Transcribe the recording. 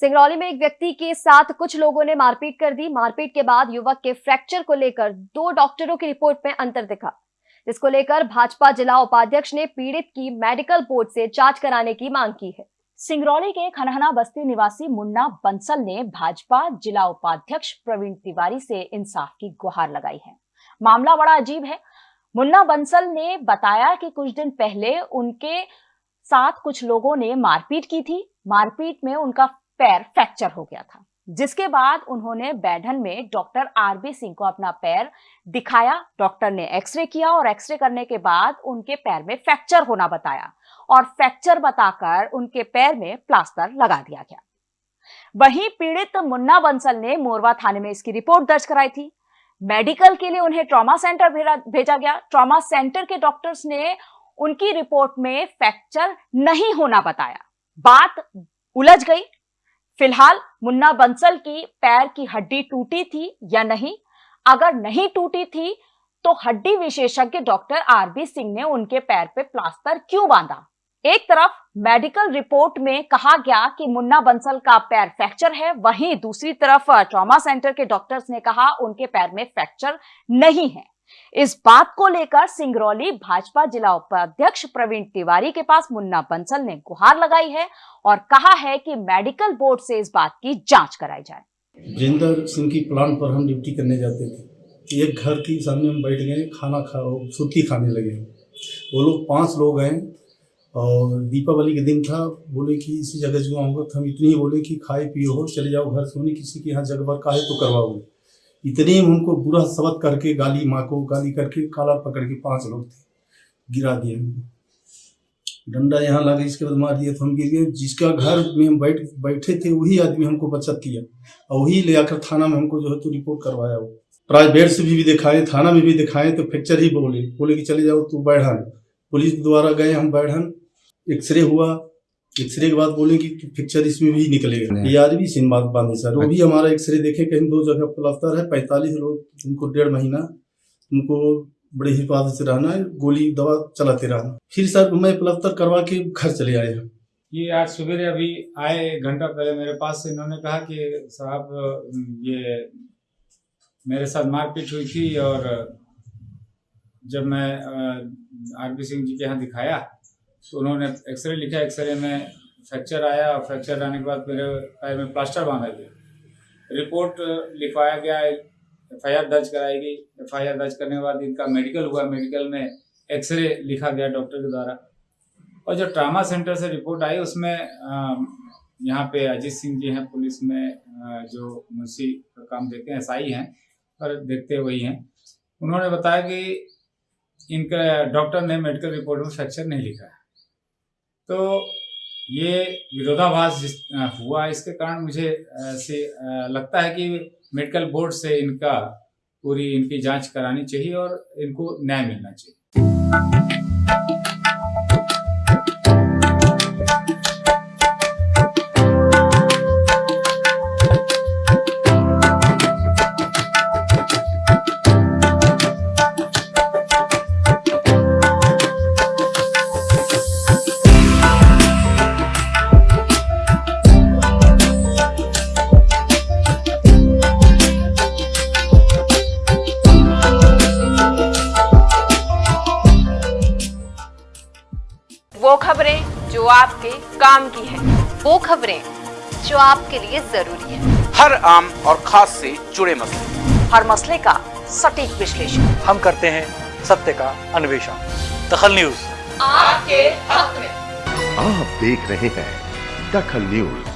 सिंगरौली में एक व्यक्ति के साथ कुछ लोगों ने मारपीट कर दी। मारपीट के बाद युवक के फ्रैक्चर को लेकर दो डॉक्टरों की रिपोर्ट में अंतर दिखा। जिसको लेकर भाजपा जिला उपाध्यक्ष ने पीड़ित की मेडिकल बोर्ड से जाँच कराने की मांग की है। सिंगरौली के खनहना बस्ती निवासी मुन्ना बंसल ने भाजपा जिला उपाध्यक्ष प्रवीण तिवारी से इंसाफ की गुहार लगाई है। मामला बड़ा अजीब है। मुन्ना बंसल ने बताया कि कुछ दिन पहले उनके साथ कुछ लोगों ने मारपीट की थी। मारपीट में उनका पैर फ्रैक्चर हो गया था। जिसके बाद उन्होंने बैठन में डॉक्टर आरबी सिंह को अपना पैर दिखाया, डॉक्टर ने एक्सरे किया और एक्सरे करने के बाद उनके पैर में फ्रैक्चर होना बताया और फ्रैक्चर बताकर उनके पैर में प्लास्टर लगा दिया गया। वहीं पीड़ित मुन्ना बंसल ने मोरवा थाने में इसकी रिपोर्ट दर्ज कराई थी। मेडिकल के लिए उन्हें ट्रॉमा सेंटर भेजा गया। ट्रॉमा सेंटर के डॉक्टर्स ने उनकी रिपोर्ट में फ्रैक्चर नहीं होना बताया। बात उलझ गई। फ़िलहाल मुन्ना बंसल की पैर की हड्डी टूटी थी या नहीं? अगर नहीं टूटी थी तो हड्डी विशेषज्ञ डॉक्टर आरबी सिंह ने उनके पैर पे प्लास्टर क्यों बांधा? एक तरफ़ मेडिकल रिपोर्ट में कहा गया कि मुन्ना बंसल का पैर फ्रैक्चर है, वहीं दूसरी तरफ़ ट्रॉमा सेंटर के डॉक्टर्स ने कहा उनके पैर में फ्रैक्चर नहीं है। इस बात को लेकर सिंगरौली भाजपा जिला उपाध्यक्ष प्रवीण तिवारी के पास मुन्ना बंसल ने गुहार लगाई है और कहा है कि मेडिकल बोर्ड से इस बात की जाँच कराई जाए। जिंदर सिंह की प्लांट पर हम ड्यूटी करने जाते थे। एक घर के सामने हम बैठ गए, खाना खा सुर्खी खाने लगे वो लोग पाँच लोग आए और दीपावली के दिन था, बोले कि इसी जगह जो तो हम इतनी ही बोले कि खाए पिए हो चले जाओ घर सोने किसी के यहाँ जगह पर काहे तो करवाओगे। इतने उनको बुरा सबक करके गाली माँ को गाली करके काला पकड़ के पाँच लोग थे गिरा दिए डंडा यहाँ लगा इसके बाद मार दिया तो हम गिर गए। जिसका घर में हम बैठ बैठे थे वही आदमी हमको बचत किया। और वही ले आकर थाना में हमको जो है तो रिपोर्ट करवाया वो। प्राइवेट से भी, भी दिखाए थाना में भी दिखाए तो फ्रैक्चर ही बोले। बोले कि चले जाओ तू बैठन पुलिस द्वारा गए हम बैठन एक्सरे हुआ एक्सरे के बाद बोले कि पिक्चर इसमें भी निकलेगा। यार भी सिन बात बांधे सर। वो भी हमारा एक्सरे देखे कहीं दो जगह प्लास्टर है पैंतालीस लोग उनको डेढ़ महीना उनको बड़े हिफाजत से रहना है गोली दवा चलाते रहना। फिर सर मैं प्लास्टर करवा के घर चले आए ये आज सुबह अभी आए घंटा पहले मेरे पास से इन्होंने कहा कि साहब ये मेरे साथ मारपीट हुई थी और जब मैं आरपी सिंह जी के यहाँ दिखाया तो उन्होंने एक्सरे लिखा एक्सरे में फ्रैक्चर आया और फ्रैक्चर आने के बाद मेरे पैर में प्लास्टर बांधा गया। रिपोर्ट लिखवाया गया एफ़ आई आर दर्ज कराई गई। एफ़ आई आर दर्ज करने के बाद इनका मेडिकल हुआ मेडिकल में एक्सरे लिखा गया डॉक्टर के द्वारा। और जो ट्रामा सेंटर से रिपोर्ट आई, उसमें यहाँ पे अजीत सिंह जी हैं पुलिस में जो मुंशी का काम देखते हैं एस हैं, पर देखते वही हैं। उन्होंने बताया कि इनका डॉक्टर ने मेडिकल रिपोर्ट में फ्रैक्चर नहीं लिखा है। तो ये विरोधाभास जिस हुआ इसके कारण मुझे से लगता है कि मेडिकल बोर्ड से इनका पूरी इनकी जाँच करानी चाहिए और इनको न्याय मिलना चाहिए। वो खबरें जो आपके काम की है। वो खबरें जो आपके लिए ज़रूरी है। हर आम और खास से जुड़े मसले। हर मसले का सटीक विश्लेषण। हम करते हैं सत्य का अन्वेषण। दखल न्यूज़। आपके हक में। आप देख रहे हैं दखल न्यूज़।